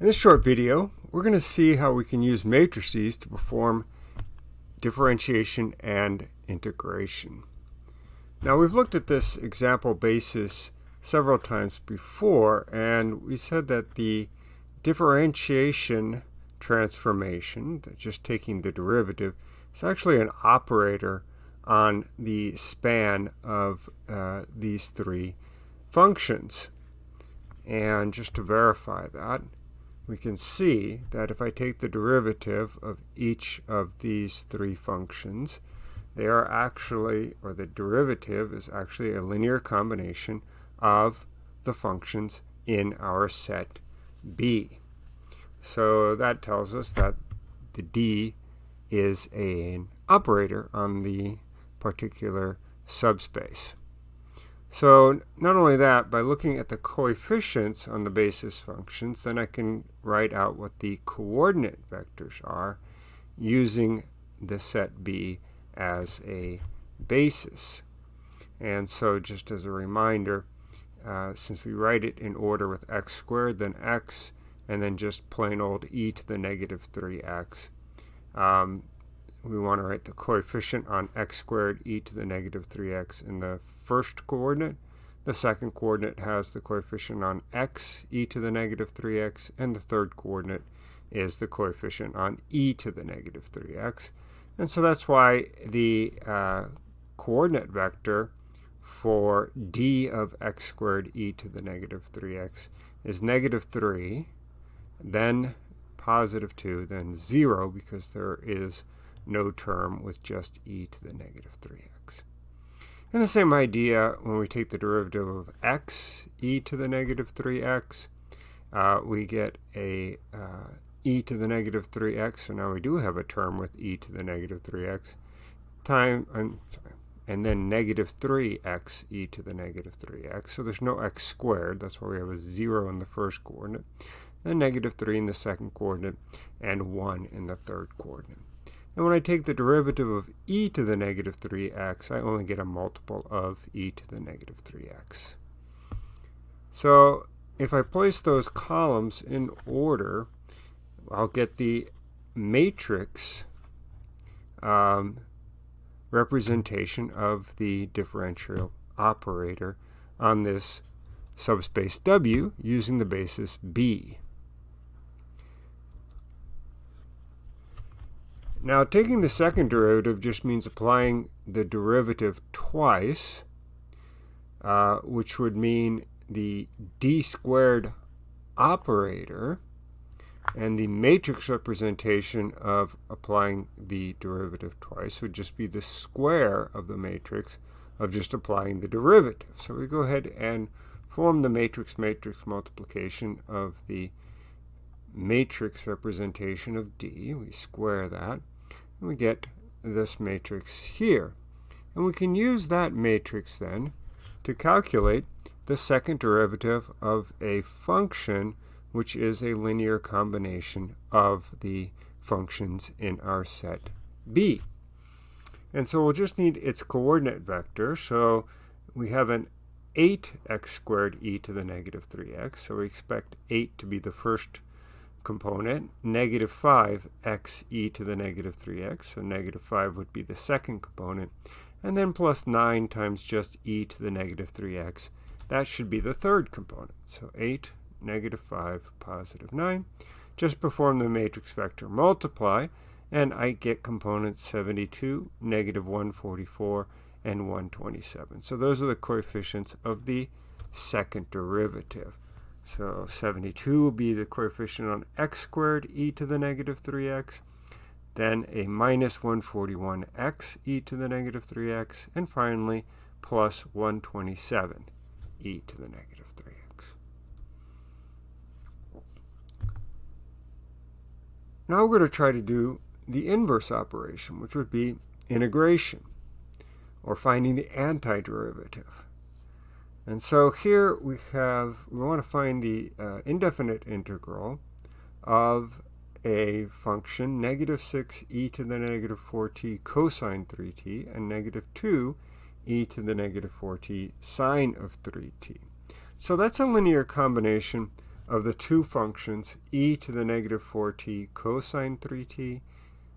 In this short video, we're going to see how we can use matrices to perform differentiation and integration. Now we've looked at this example basis several times before and we said that the differentiation transformation, just taking the derivative, is actually an operator on the span of uh, these three functions. And just to verify that, we can see that if I take the derivative of each of these three functions, they are actually, or the derivative is actually a linear combination of the functions in our set B. So that tells us that the D is an operator on the particular subspace. So not only that, by looking at the coefficients on the basis functions, then I can write out what the coordinate vectors are using the set B as a basis. And so just as a reminder, uh, since we write it in order with x squared, then x, and then just plain old e to the negative 3x, um, we want to write the coefficient on x squared e to the negative 3x in the first coordinate. The second coordinate has the coefficient on x e to the negative 3x, and the third coordinate is the coefficient on e to the negative 3x. And so that's why the uh, coordinate vector for d of x squared e to the negative 3x is negative 3, then positive 2, then 0 because there is no term with just e to the negative 3x. And the same idea when we take the derivative of x, e to the negative 3x, uh, we get a uh, e to the negative 3x, so now we do have a term with e to the negative 3x, time, I'm sorry, and then negative 3x e to the negative 3x, so there's no x squared, that's why we have a 0 in the first coordinate, then negative 3 in the second coordinate, and 1 in the third coordinate. And when I take the derivative of e to the negative 3x, I only get a multiple of e to the negative 3x. So if I place those columns in order, I'll get the matrix um, representation of the differential operator on this subspace W using the basis B. Now, taking the second derivative just means applying the derivative twice, uh, which would mean the d squared operator and the matrix representation of applying the derivative twice would just be the square of the matrix of just applying the derivative. So we go ahead and form the matrix-matrix multiplication of the matrix representation of D. We square that we get this matrix here. And we can use that matrix then to calculate the second derivative of a function which is a linear combination of the functions in our set B. And so we'll just need its coordinate vector. So we have an 8x squared e to the negative 3x. So we expect 8 to be the first component, negative 5x e to the negative 3x, so negative 5 would be the second component, and then plus 9 times just e to the negative 3x. That should be the third component. So 8, negative 5, positive 9. Just perform the matrix vector multiply, and I get components 72, negative 144, and 127. So those are the coefficients of the second derivative. So 72 will be the coefficient on x squared e to the negative 3x, then a minus 141x e to the negative 3x, and finally plus 127 e to the negative 3x. Now we're going to try to do the inverse operation, which would be integration, or finding the antiderivative. And so here we have, we want to find the uh, indefinite integral of a function negative 6 e to the negative 4t cosine 3t and negative 2 e to the negative 4t sine of 3t. So that's a linear combination of the two functions e to the negative 4t cosine 3t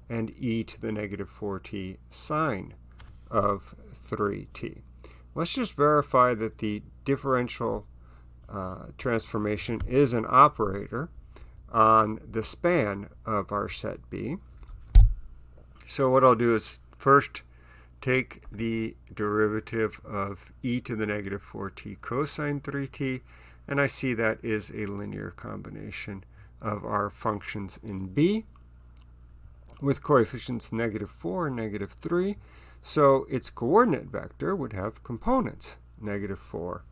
and e to the negative 4t sine of 3t. Let's just verify that the differential uh, transformation is an operator on the span of our set B. So what I'll do is first take the derivative of e to the negative 4t cosine 3t, and I see that is a linear combination of our functions in B with coefficients negative 4 and negative 3. So its coordinate vector would have components, negative 4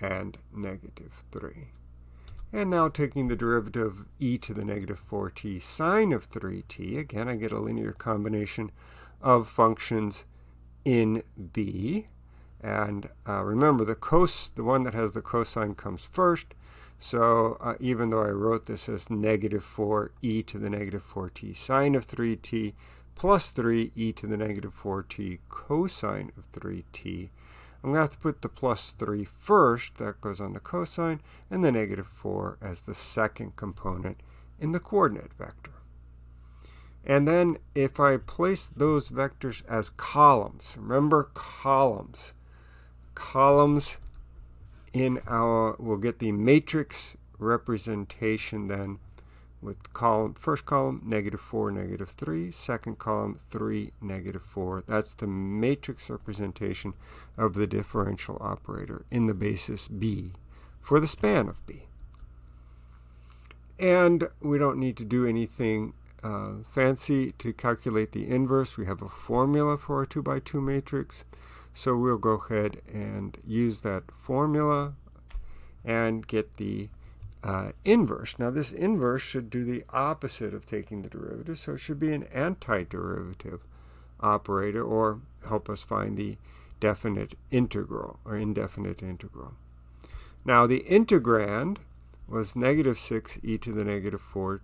and negative 3. And now taking the derivative of e to the negative 4t sine of 3t, again I get a linear combination of functions in B. And uh, remember, the cos, the one that has the cosine comes first. So uh, even though I wrote this as negative 4 e to the negative 4t sine of 3t plus 3 e to the negative 4t cosine of 3t, I'm going to have to put the plus 3 first, that goes on the cosine, and the negative 4 as the second component in the coordinate vector. And then if I place those vectors as columns, remember columns, columns in our, we'll get the matrix representation then with column first column negative 4 negative 3 second column 3 negative 4 that's the matrix representation of the differential operator in the basis b for the span of b. And we don't need to do anything uh, fancy to calculate the inverse. We have a formula for a 2 by 2 matrix. So we'll go ahead and use that formula and get the uh, inverse. Now this inverse should do the opposite of taking the derivative, so it should be an antiderivative operator or help us find the definite integral or indefinite integral. Now the integrand was negative 6 e to the negative 4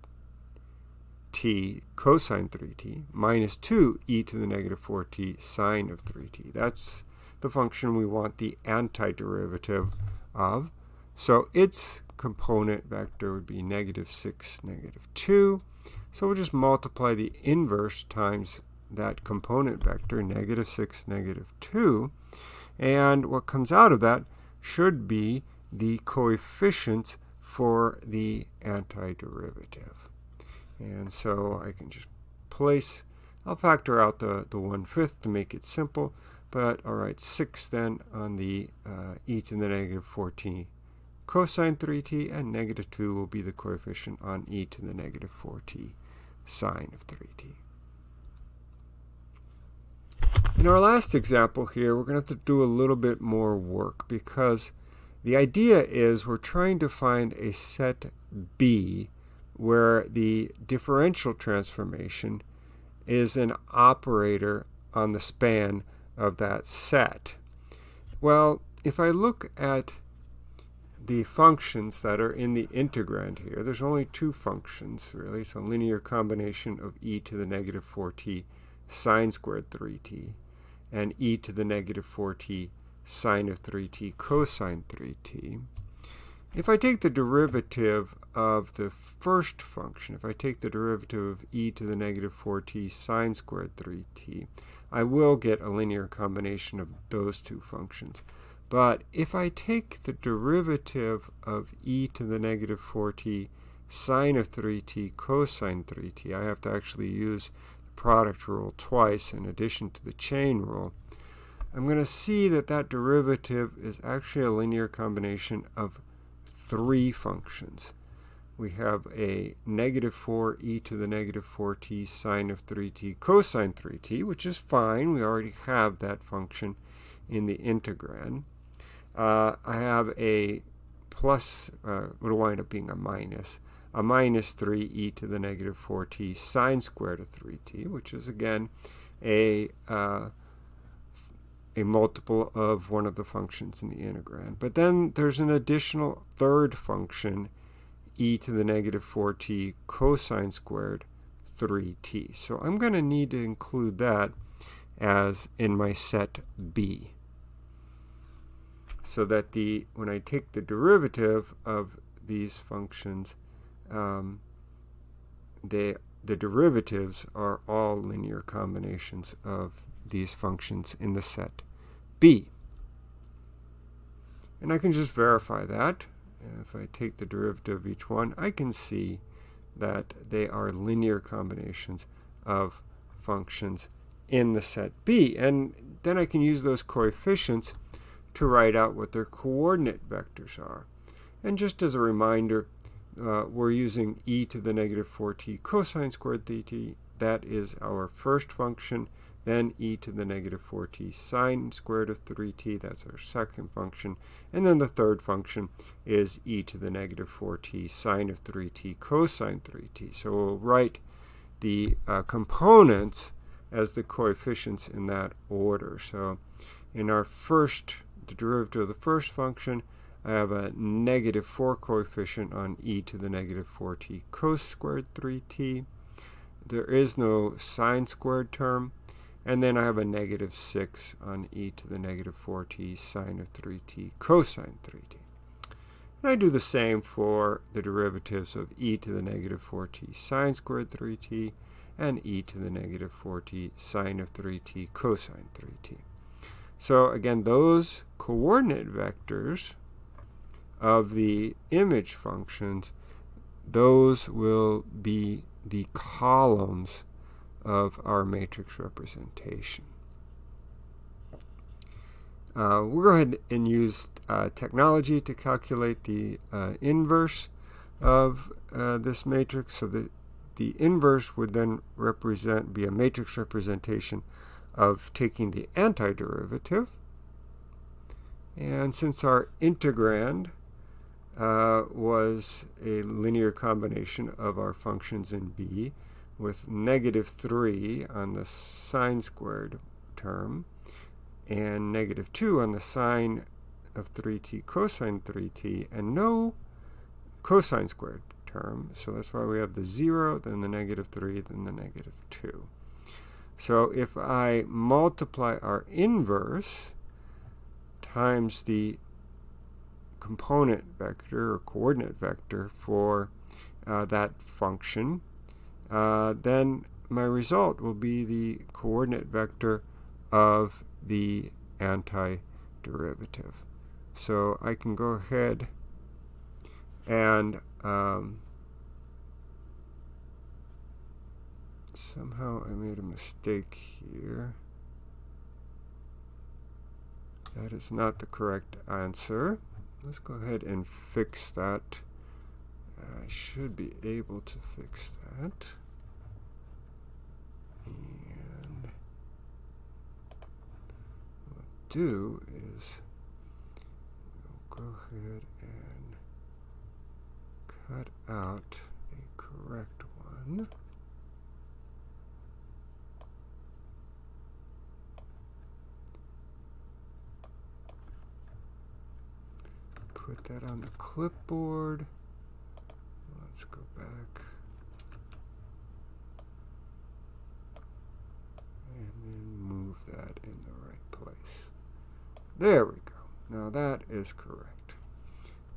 t cosine 3t minus 2 e to the negative 4t sine of 3t. That's the function we want the antiderivative of. So its component vector would be negative 6, negative 2. So we'll just multiply the inverse times that component vector, negative 6, negative 2. And what comes out of that should be the coefficients for the antiderivative. And so I can just place, I'll factor out the, the 1 fifth to make it simple. But all right, 6 then on the uh, e to the negative 14 cosine 3t, and negative 2 will be the coefficient on e to the negative 4t sine of 3t. In our last example here, we're going to have to do a little bit more work because the idea is we're trying to find a set B where the differential transformation is an operator on the span of that set. Well, if I look at the functions that are in the integrand here, there's only two functions, really. It's a linear combination of e to the negative 4t sine squared 3t and e to the negative 4t sine of 3t cosine 3t. If I take the derivative of the first function, if I take the derivative of e to the negative 4t sine squared 3t, I will get a linear combination of those two functions. But if I take the derivative of e to the negative 4t sine of 3t cosine 3t, I have to actually use the product rule twice in addition to the chain rule. I'm going to see that that derivative is actually a linear combination of three functions. We have a negative 4 e to the negative 4t sine of 3t cosine 3t, which is fine. We already have that function in the integrand. Uh, I have a plus, uh, it'll wind up being a minus, a minus 3 e to the negative 4t sine squared of 3t, which is again a uh, a multiple of one of the functions in the integrand. But then there's an additional third function, e to the negative 4t cosine squared 3t. So I'm going to need to include that as in my set B. So that the when I take the derivative of these functions, um, they the derivatives are all linear combinations of these functions in the set B. And I can just verify that. If I take the derivative of each one, I can see that they are linear combinations of functions in the set B. And then I can use those coefficients to write out what their coordinate vectors are. And just as a reminder, uh, we're using e to the negative 4t cosine squared dt. That is our first function. Then e to the negative 4t sine squared of 3t. That's our second function. And then the third function is e to the negative 4t sine of 3t cosine 3t. So we'll write the uh, components as the coefficients in that order. So in our first, the derivative of the first function, I have a negative 4 coefficient on e to the negative 4t cos squared 3t. There is no sine squared term. And then I have a negative 6 on e to the negative 4t sine of 3t cosine 3t. And I do the same for the derivatives of e to the negative 4t sine squared 3t and e to the negative 4t sine of 3t cosine 3t. So again, those coordinate vectors of the image functions, those will be the columns of our matrix representation. Uh, we'll go ahead and use uh, technology to calculate the uh, inverse of uh, this matrix. So the, the inverse would then represent, be a matrix representation of taking the antiderivative. And since our integrand uh, was a linear combination of our functions in B with negative 3 on the sine squared term and negative 2 on the sine of 3t cosine 3t and no cosine squared term. So that's why we have the 0, then the negative 3, then the negative 2. So if I multiply our inverse times the component vector or coordinate vector for uh, that function, uh, then my result will be the coordinate vector of the antiderivative. So I can go ahead and um, somehow I made a mistake here. That is not the correct answer. Let's go ahead and fix that. I should be able to fix that. And what I'll do is we'll go ahead and cut out a correct one. Put that on the clipboard. Let's go back. And then move that in the right place. There we go. Now that is correct.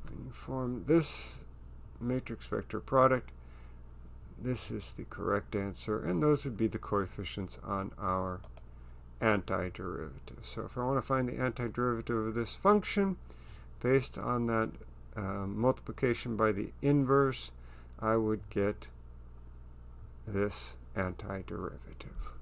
When you form this matrix vector product, this is the correct answer, and those would be the coefficients on our antiderivative. So if I want to find the antiderivative of this function, based on that uh, multiplication by the inverse, I would get this antiderivative.